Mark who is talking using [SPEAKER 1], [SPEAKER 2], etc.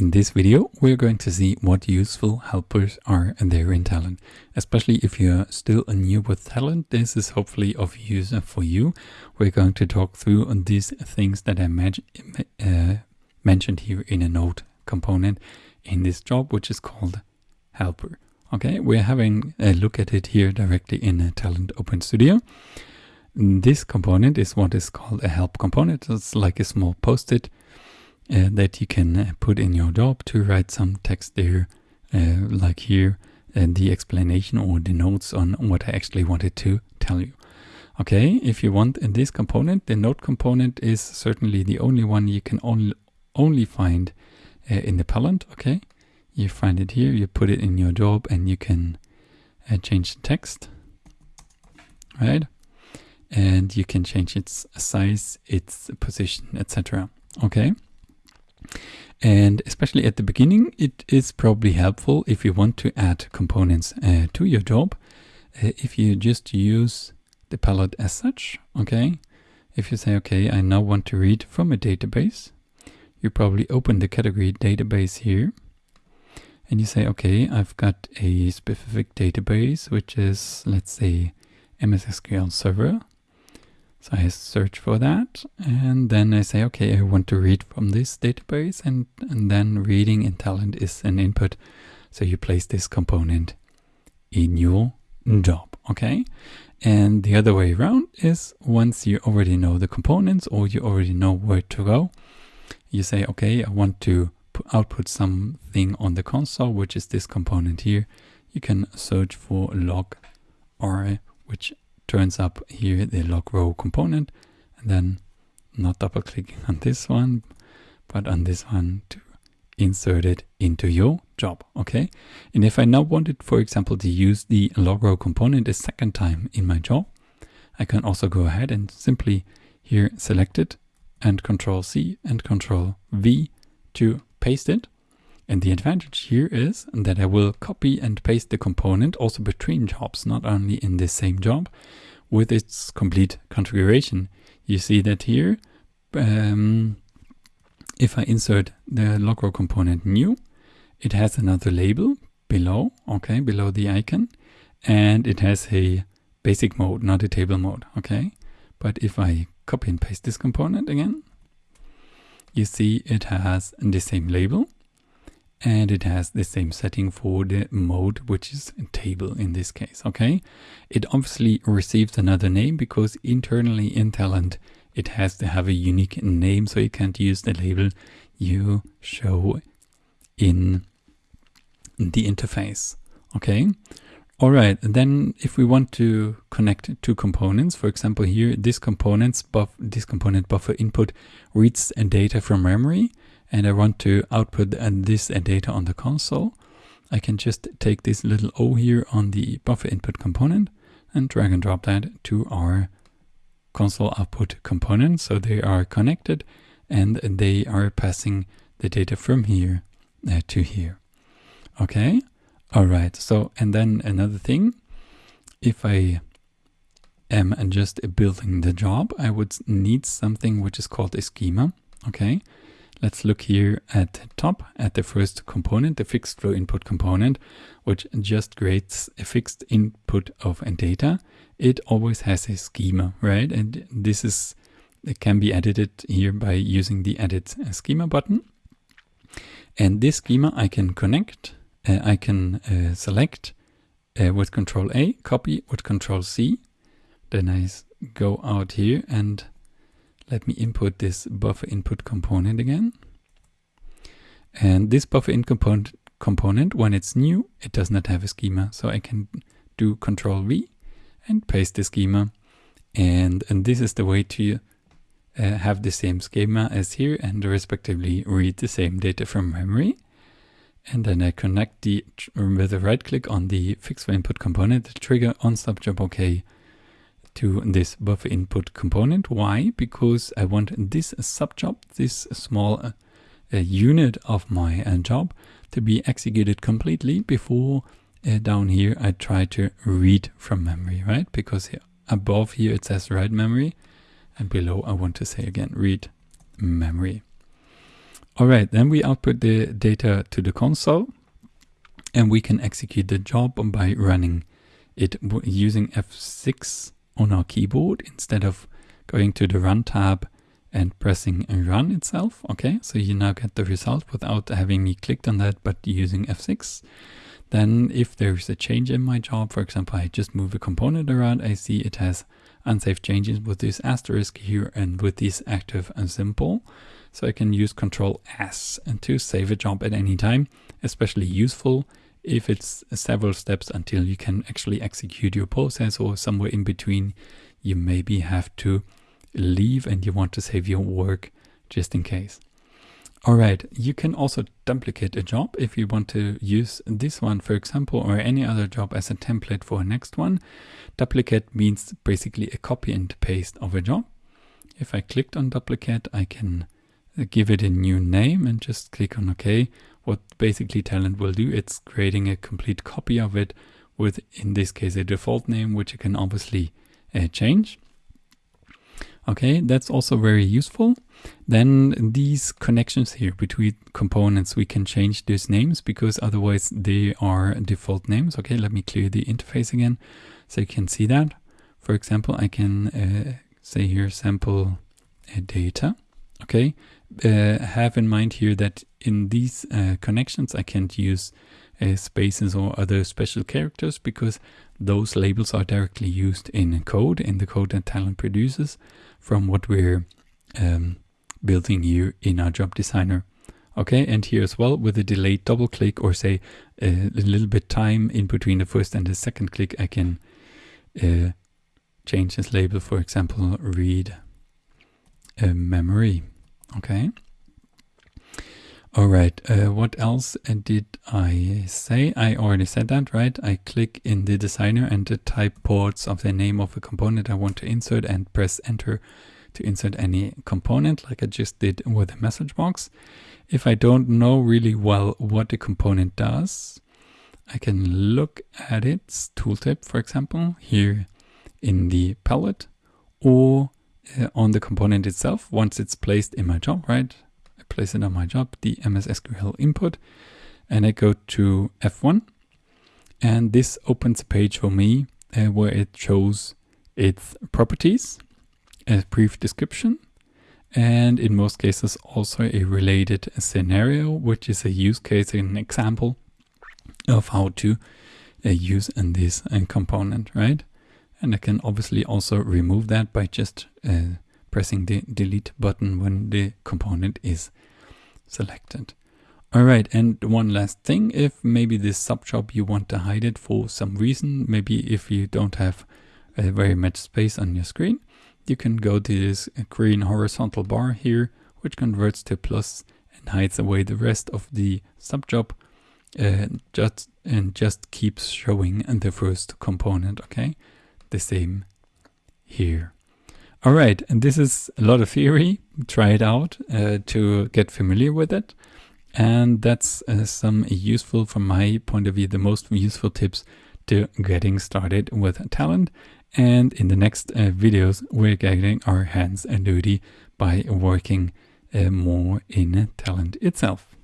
[SPEAKER 1] In this video, we're going to see what useful helpers are there in Talend. Especially if you're still a new with Talend, this is hopefully of use for you. We're going to talk through on these things that I uh, mentioned here in a node component in this job, which is called helper. Okay, we're having a look at it here directly in a Talend Open Studio. This component is what is called a help component. It's like a small post-it uh, that you can uh, put in your job to write some text there, uh, like here, and the explanation or the notes on what I actually wanted to tell you. Okay, if you want this component, the note component is certainly the only one you can only, only find uh, in the Talend, okay? You find it here, you put it in your job and you can uh, change the text, right? And you can change its size, its position, etc. Okay? And especially at the beginning, it is probably helpful if you want to add components uh, to your job. Uh, if you just use the palette as such, okay? If you say, okay, I now want to read from a database, you probably open the category database here. And you say, okay, I've got a specific database, which is, let's say, MS SQL Server. So I search for that and then I say, okay, I want to read from this database and, and then reading in Talend is an input. So you place this component in your job, okay? And the other way around is once you already know the components or you already know where to go, you say, okay, I want to output something on the console, which is this component here. You can search for log r, which turns up here the log row component and then not double clicking on this one but on this one to insert it into your job okay? And if I now wanted for example to use the log row component a second time in my job I can also go ahead and simply here select it and control C and control V to paste it and the advantage here is that I will copy and paste the component also between jobs, not only in the same job, with its complete configuration. You see that here, um, if I insert the logrow component new, it has another label below, okay, below the icon, and it has a basic mode, not a table mode, okay? But if I copy and paste this component again, you see it has the same label, and it has the same setting for the mode which is table in this case okay? It obviously receives another name because internally in Talend it has to have a unique name so you can't use the label you show in the interface okay? All right then if we want to connect two components for example here this components buff this component buffer input reads data from memory and I want to output this data on the console, I can just take this little O here on the buffer input component and drag and drop that to our console output component. So they are connected and they are passing the data from here uh, to here. Okay. All right. So, and then another thing, if I am just building the job, I would need something which is called a schema. Okay. Let's look here at the top at the first component, the fixed flow input component, which just creates a fixed input of a data. It always has a schema, right? And this is it can be edited here by using the edit schema button. And this schema I can connect, uh, I can uh, select uh, with control A, copy with control C. Then I go out here and let me input this buffer input component again. And this buffer in component, component, when it's new, it does not have a schema. So I can do control V and paste the schema. And, and this is the way to uh, have the same schema as here and respectively read the same data from memory. And then I connect the with a right click on the fixed input component, trigger on stop job OK to this buffer input component. Why? Because I want this subjob, this small uh, uh, unit of my uh, job to be executed completely before uh, down here I try to read from memory, right? Because here, above here it says write memory and below I want to say again read memory. All right, then we output the data to the console and we can execute the job by running it using F6 on our keyboard instead of going to the run tab and pressing run itself. Okay, so you now get the result without having me clicked on that, but using F6. Then if there's a change in my job, for example, I just move a component around, I see it has unsafe changes with this asterisk here and with this active and simple. So I can use Control S and to save a job at any time, especially useful if it's several steps until you can actually execute your process or somewhere in between you maybe have to leave and you want to save your work just in case. All right, you can also duplicate a job if you want to use this one, for example, or any other job as a template for a next one. Duplicate means basically a copy and paste of a job. If I clicked on duplicate, I can give it a new name and just click on OK. What basically Talend will do, it's creating a complete copy of it with, in this case, a default name, which you can obviously uh, change. Okay, that's also very useful. Then these connections here between components, we can change these names because otherwise they are default names. Okay, let me clear the interface again so you can see that. For example, I can uh, say here sample uh, data. Okay, uh, have in mind here that in these uh, connections I can't use uh, spaces or other special characters because those labels are directly used in code, in the code that Talend produces from what we're um, building here in our job designer. Okay, and here as well with a delayed double click or say a little bit time in between the first and the second click, I can uh, change this label, for example, read a memory. Okay. All right, uh, what else did I say? I already said that, right? I click in the designer and the type ports of the name of a component I want to insert and press enter to insert any component like I just did with the message box. If I don't know really well what the component does, I can look at its tooltip, for example, here in the palette or uh, on the component itself once it's placed in my job, right? I place it on my job, the MS SQL input, and I go to F1. And this opens a page for me uh, where it shows its properties, a brief description, and in most cases also a related scenario, which is a use case, an example of how to uh, use in this uh, component, right? And I can obviously also remove that by just uh, pressing the delete button when the component is selected. All right, and one last thing, if maybe this subjob you want to hide it for some reason, maybe if you don't have uh, very much space on your screen, you can go to this green horizontal bar here, which converts to plus and hides away the rest of the subjob uh, just and just keeps showing the first component, okay? The same here. All right, and this is a lot of theory. Try it out uh, to get familiar with it. And that's uh, some useful, from my point of view, the most useful tips to getting started with Talend. And in the next uh, videos, we're getting our hands dirty by working uh, more in Talend itself.